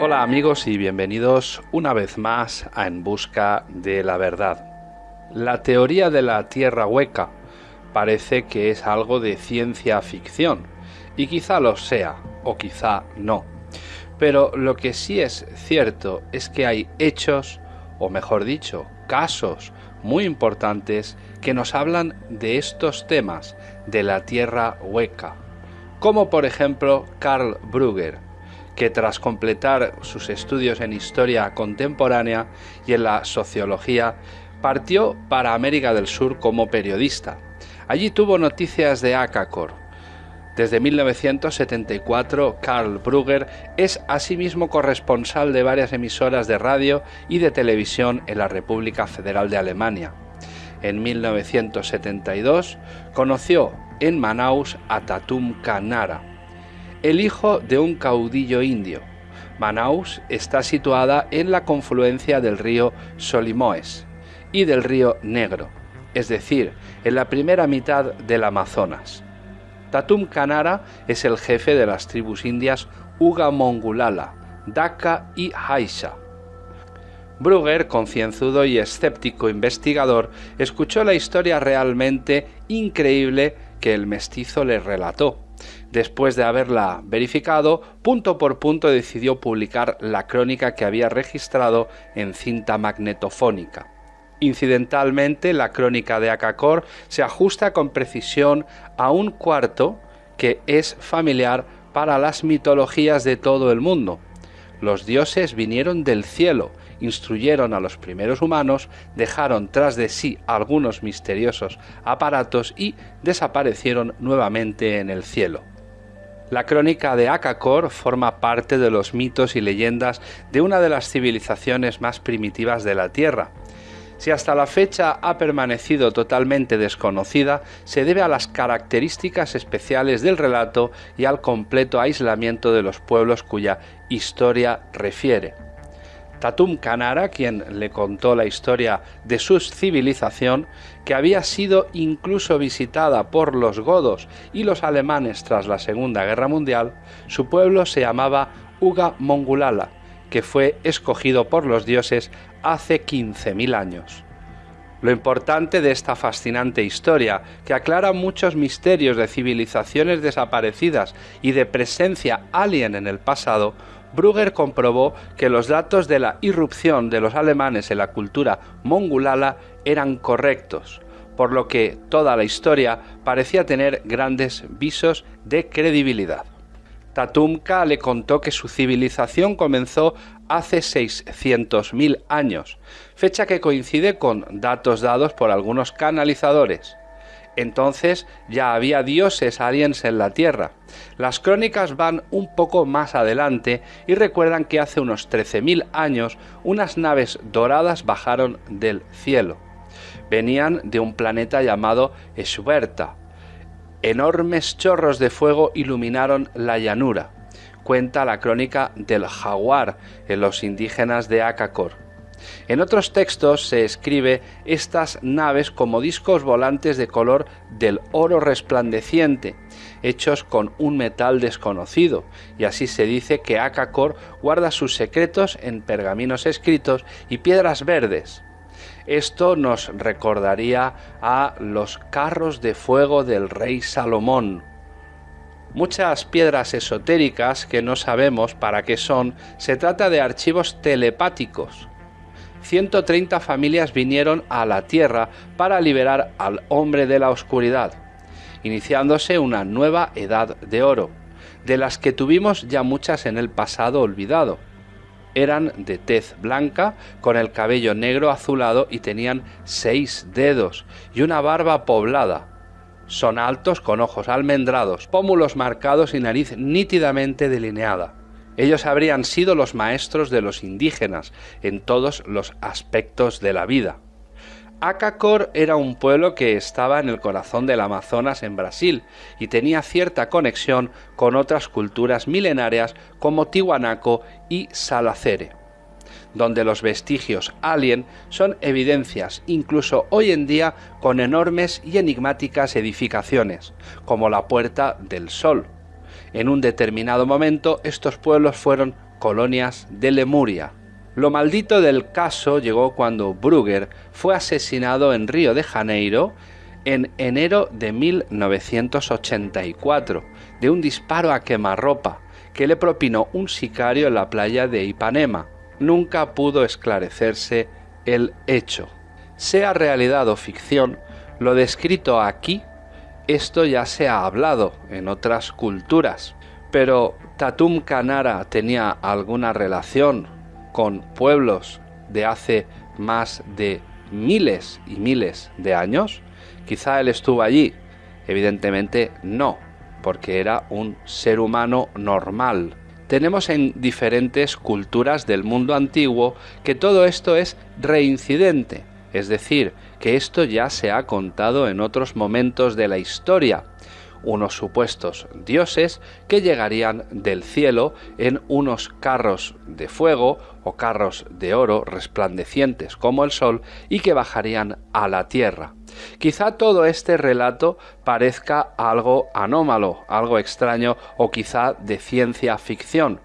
Hola amigos y bienvenidos una vez más a En Busca de la Verdad. La teoría de la Tierra hueca parece que es algo de ciencia ficción, y quizá lo sea, o quizá no. Pero lo que sí es cierto es que hay hechos, o mejor dicho, casos muy importantes que nos hablan de estos temas de la Tierra hueca, como por ejemplo Karl Brugger, que tras completar sus estudios en historia contemporánea y en la sociología, partió para América del Sur como periodista. Allí tuvo noticias de Akakor, desde 1974, Karl Brugger es asimismo corresponsal de varias emisoras de radio y de televisión en la República Federal de Alemania. En 1972 conoció en Manaus a Tatum Kanara, el hijo de un caudillo indio. Manaus está situada en la confluencia del río Solimoes y del río Negro, es decir, en la primera mitad del Amazonas. Tatum Kanara es el jefe de las tribus indias Uga Mongulala, Daka y Haisha. Brugger, concienzudo y escéptico investigador, escuchó la historia realmente increíble que el mestizo le relató. Después de haberla verificado, punto por punto decidió publicar la crónica que había registrado en cinta magnetofónica. Incidentalmente, la crónica de Akakor se ajusta con precisión a un cuarto que es familiar para las mitologías de todo el mundo. Los dioses vinieron del cielo, instruyeron a los primeros humanos, dejaron tras de sí algunos misteriosos aparatos y desaparecieron nuevamente en el cielo. La crónica de Akakor forma parte de los mitos y leyendas de una de las civilizaciones más primitivas de la Tierra, si hasta la fecha ha permanecido totalmente desconocida, se debe a las características especiales del relato y al completo aislamiento de los pueblos cuya historia refiere. Tatum Kanara, quien le contó la historia de su civilización, que había sido incluso visitada por los godos y los alemanes tras la Segunda Guerra Mundial, su pueblo se llamaba Uga Mongulala, que fue escogido por los dioses hace 15.000 años. Lo importante de esta fascinante historia, que aclara muchos misterios de civilizaciones desaparecidas y de presencia alien en el pasado, Brugger comprobó que los datos de la irrupción de los alemanes en la cultura mongulala eran correctos, por lo que toda la historia parecía tener grandes visos de credibilidad. Tatumka le contó que su civilización comenzó hace 600.000 años, fecha que coincide con datos dados por algunos canalizadores. Entonces ya había dioses aliens en la Tierra. Las crónicas van un poco más adelante y recuerdan que hace unos 13.000 años unas naves doradas bajaron del cielo. Venían de un planeta llamado Eshuberta, enormes chorros de fuego iluminaron la llanura. Cuenta la crónica del jaguar en los indígenas de Acacor. En otros textos se escribe estas naves como discos volantes de color del oro resplandeciente, hechos con un metal desconocido, y así se dice que Acacor guarda sus secretos en pergaminos escritos y piedras verdes. Esto nos recordaría a los carros de fuego del rey Salomón. Muchas piedras esotéricas que no sabemos para qué son, se trata de archivos telepáticos. 130 familias vinieron a la Tierra para liberar al hombre de la oscuridad, iniciándose una nueva edad de oro, de las que tuvimos ya muchas en el pasado olvidado eran de tez blanca, con el cabello negro azulado y tenían seis dedos y una barba poblada. Son altos con ojos almendrados, pómulos marcados y nariz nítidamente delineada. Ellos habrían sido los maestros de los indígenas en todos los aspectos de la vida. Acacor era un pueblo que estaba en el corazón del Amazonas en Brasil y tenía cierta conexión con otras culturas milenarias como Tiwanaco y Salacere, donde los vestigios alien son evidencias incluso hoy en día con enormes y enigmáticas edificaciones, como la Puerta del Sol. En un determinado momento estos pueblos fueron colonias de Lemuria. Lo maldito del caso llegó cuando Brugger fue asesinado en Río de Janeiro en enero de 1984 de un disparo a quemarropa que le propinó un sicario en la playa de Ipanema. Nunca pudo esclarecerse el hecho. Sea realidad o ficción, lo descrito aquí, esto ya se ha hablado en otras culturas. Pero Tatum Canara tenía alguna relación con pueblos de hace más de miles y miles de años. Quizá él estuvo allí. Evidentemente no, porque era un ser humano normal. Tenemos en diferentes culturas del mundo antiguo que todo esto es reincidente, es decir, que esto ya se ha contado en otros momentos de la historia, unos supuestos dioses que llegarían del cielo en unos carros de fuego o carros de oro resplandecientes como el sol y que bajarían a la tierra. Quizá todo este relato parezca algo anómalo, algo extraño o quizá de ciencia ficción,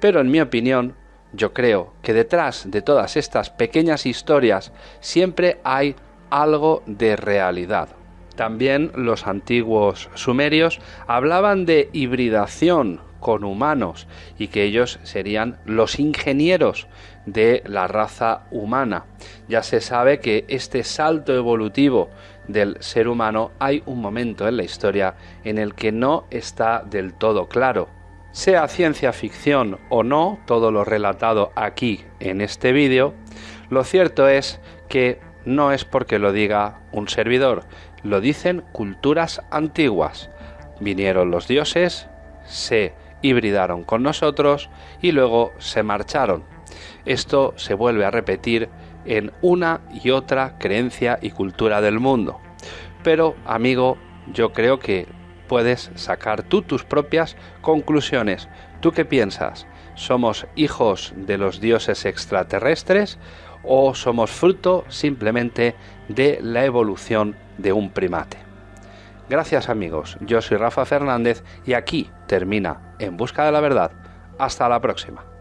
pero en mi opinión yo creo que detrás de todas estas pequeñas historias siempre hay algo de realidad. También los antiguos sumerios hablaban de hibridación con humanos y que ellos serían los ingenieros de la raza humana. Ya se sabe que este salto evolutivo del ser humano hay un momento en la historia en el que no está del todo claro. Sea ciencia ficción o no, todo lo relatado aquí en este vídeo, lo cierto es que no es porque lo diga un servidor, lo dicen culturas antiguas. Vinieron los dioses, se hibridaron con nosotros y luego se marcharon. Esto se vuelve a repetir en una y otra creencia y cultura del mundo. Pero, amigo, yo creo que puedes sacar tú tus propias conclusiones. ¿Tú qué piensas? ¿Somos hijos de los dioses extraterrestres o somos fruto simplemente de la evolución de un primate. Gracias amigos, yo soy Rafa Fernández y aquí termina En Busca de la Verdad. Hasta la próxima.